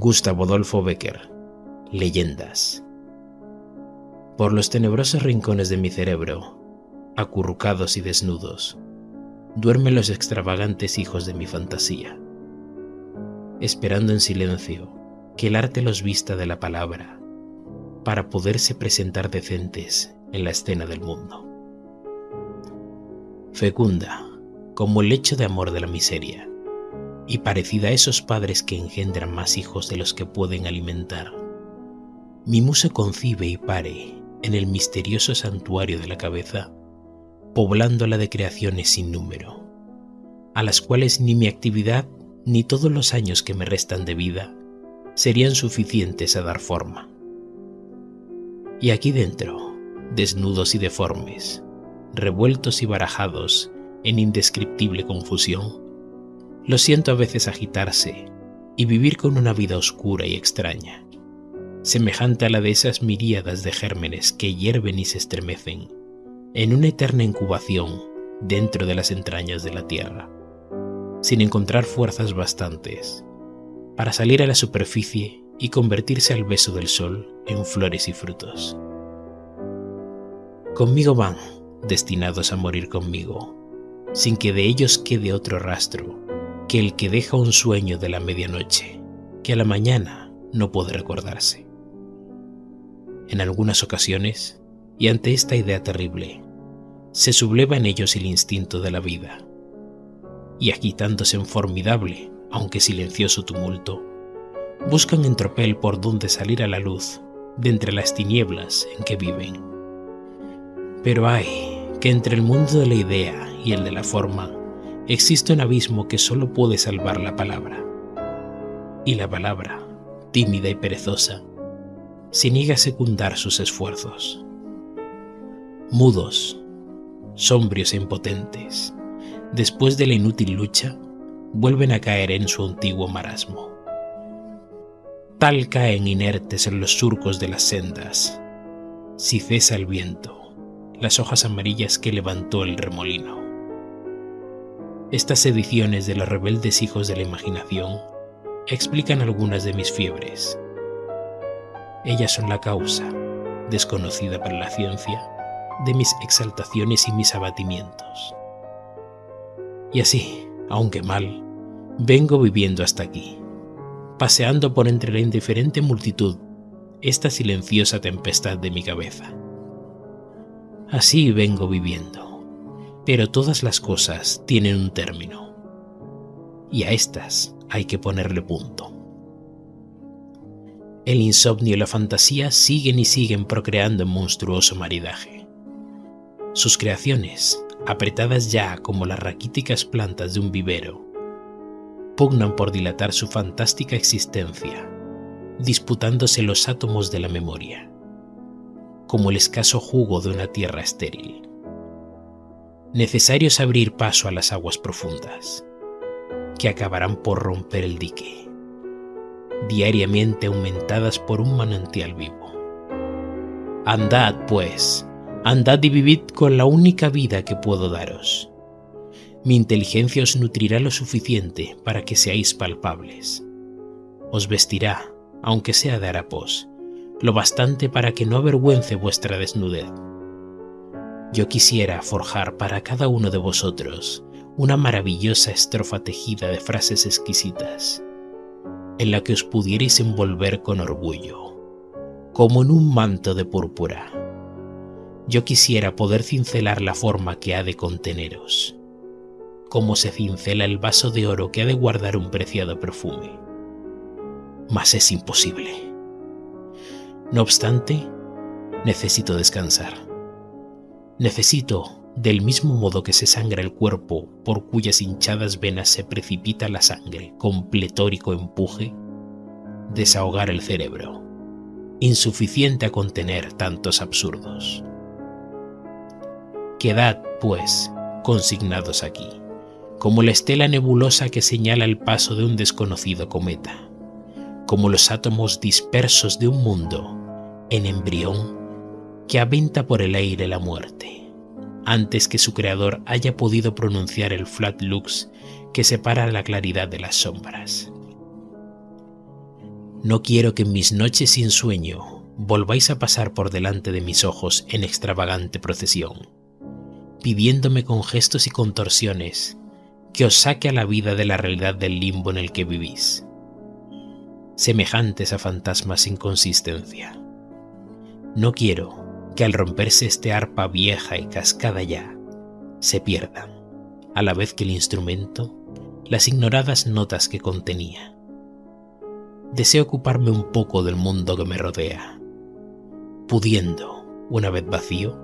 Gustavo Adolfo Becker. Leyendas. Por los tenebrosos rincones de mi cerebro, acurrucados y desnudos, duermen los extravagantes hijos de mi fantasía, esperando en silencio que el arte los vista de la palabra para poderse presentar decentes en la escena del mundo. Fecunda, como el lecho de amor de la miseria, y parecida a esos padres que engendran más hijos de los que pueden alimentar. Mi musa concibe y pare en el misterioso santuario de la cabeza, poblándola de creaciones sin número, a las cuales ni mi actividad ni todos los años que me restan de vida serían suficientes a dar forma. Y aquí dentro, desnudos y deformes, revueltos y barajados en indescriptible confusión, lo siento a veces agitarse y vivir con una vida oscura y extraña, semejante a la de esas miríadas de gérmenes que hierven y se estremecen en una eterna incubación dentro de las entrañas de la tierra, sin encontrar fuerzas bastantes para salir a la superficie y convertirse al beso del sol en flores y frutos. Conmigo van, destinados a morir conmigo, sin que de ellos quede otro rastro que el que deja un sueño de la medianoche, que a la mañana no puede recordarse. En algunas ocasiones, y ante esta idea terrible, se subleva en ellos el instinto de la vida, y agitándose en formidable, aunque silencioso tumulto, buscan en tropel por donde salir a la luz de entre las tinieblas en que viven. Pero hay que entre el mundo de la idea y el de la forma existe un abismo que solo puede salvar la palabra. Y la palabra, tímida y perezosa, se niega a secundar sus esfuerzos. Mudos, sombrios e impotentes, después de la inútil lucha, vuelven a caer en su antiguo marasmo. Tal caen inertes en los surcos de las sendas, si cesa el viento, las hojas amarillas que levantó el remolino. Estas ediciones de los rebeldes hijos de la imaginación explican algunas de mis fiebres. Ellas son la causa, desconocida para la ciencia, de mis exaltaciones y mis abatimientos. Y así, aunque mal, vengo viviendo hasta aquí, paseando por entre la indiferente multitud esta silenciosa tempestad de mi cabeza. Así vengo viviendo pero todas las cosas tienen un término. Y a estas hay que ponerle punto. El insomnio y la fantasía siguen y siguen procreando en monstruoso maridaje. Sus creaciones, apretadas ya como las raquíticas plantas de un vivero, pugnan por dilatar su fantástica existencia, disputándose los átomos de la memoria, como el escaso jugo de una tierra estéril necesario es abrir paso a las aguas profundas, que acabarán por romper el dique, diariamente aumentadas por un manantial vivo. Andad, pues, andad y vivid con la única vida que puedo daros. Mi inteligencia os nutrirá lo suficiente para que seáis palpables. Os vestirá, aunque sea de harapos, lo bastante para que no avergüence vuestra desnudez yo quisiera forjar para cada uno de vosotros una maravillosa estrofa tejida de frases exquisitas, en la que os pudierais envolver con orgullo, como en un manto de púrpura. Yo quisiera poder cincelar la forma que ha de conteneros, como se cincela el vaso de oro que ha de guardar un preciado perfume. Mas es imposible. No obstante, necesito descansar Necesito, del mismo modo que se sangra el cuerpo por cuyas hinchadas venas se precipita la sangre con pletórico empuje, desahogar el cerebro, insuficiente a contener tantos absurdos. Quedad, pues, consignados aquí, como la estela nebulosa que señala el paso de un desconocido cometa, como los átomos dispersos de un mundo en embrión que aventa por el aire la muerte, antes que su creador haya podido pronunciar el flat lux que separa la claridad de las sombras. No quiero que en mis noches sin sueño volváis a pasar por delante de mis ojos en extravagante procesión, pidiéndome con gestos y contorsiones que os saque a la vida de la realidad del limbo en el que vivís, semejantes a fantasmas sin consistencia. No quiero que al romperse este arpa vieja y cascada ya, se pierdan, a la vez que el instrumento, las ignoradas notas que contenía. Deseo ocuparme un poco del mundo que me rodea, pudiendo, una vez vacío,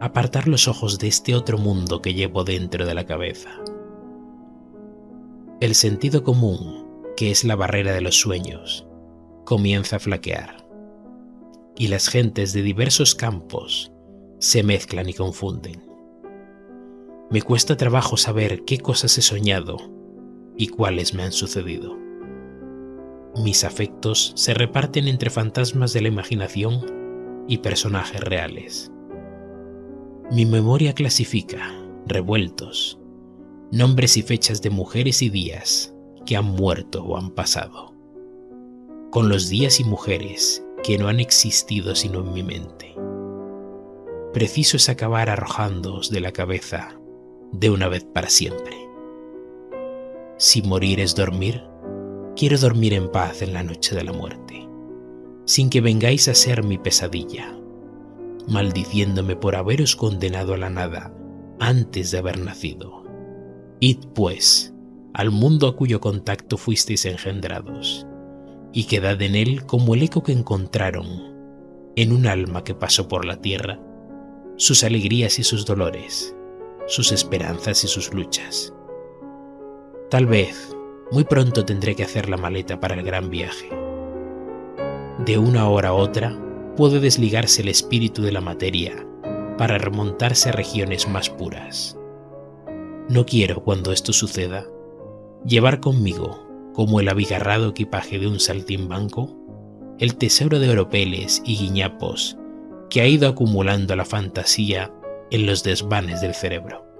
apartar los ojos de este otro mundo que llevo dentro de la cabeza. El sentido común, que es la barrera de los sueños, comienza a flaquear, y las gentes de diversos campos se mezclan y confunden. Me cuesta trabajo saber qué cosas he soñado y cuáles me han sucedido. Mis afectos se reparten entre fantasmas de la imaginación y personajes reales. Mi memoria clasifica, revueltos, nombres y fechas de mujeres y días que han muerto o han pasado, con los días y mujeres que no han existido sino en mi mente. Preciso es acabar arrojándoos de la cabeza de una vez para siempre. Si morir es dormir, quiero dormir en paz en la noche de la muerte, sin que vengáis a ser mi pesadilla, maldiciéndome por haberos condenado a la nada antes de haber nacido. Id, pues, al mundo a cuyo contacto fuisteis engendrados, y quedad en él como el eco que encontraron en un alma que pasó por la tierra, sus alegrías y sus dolores, sus esperanzas y sus luchas. Tal vez, muy pronto tendré que hacer la maleta para el gran viaje. De una hora a otra puede desligarse el espíritu de la materia para remontarse a regiones más puras. No quiero, cuando esto suceda, llevar conmigo, como el abigarrado equipaje de un saltimbanco, el tesoro de oropeles y guiñapos que ha ido acumulando la fantasía en los desvanes del cerebro.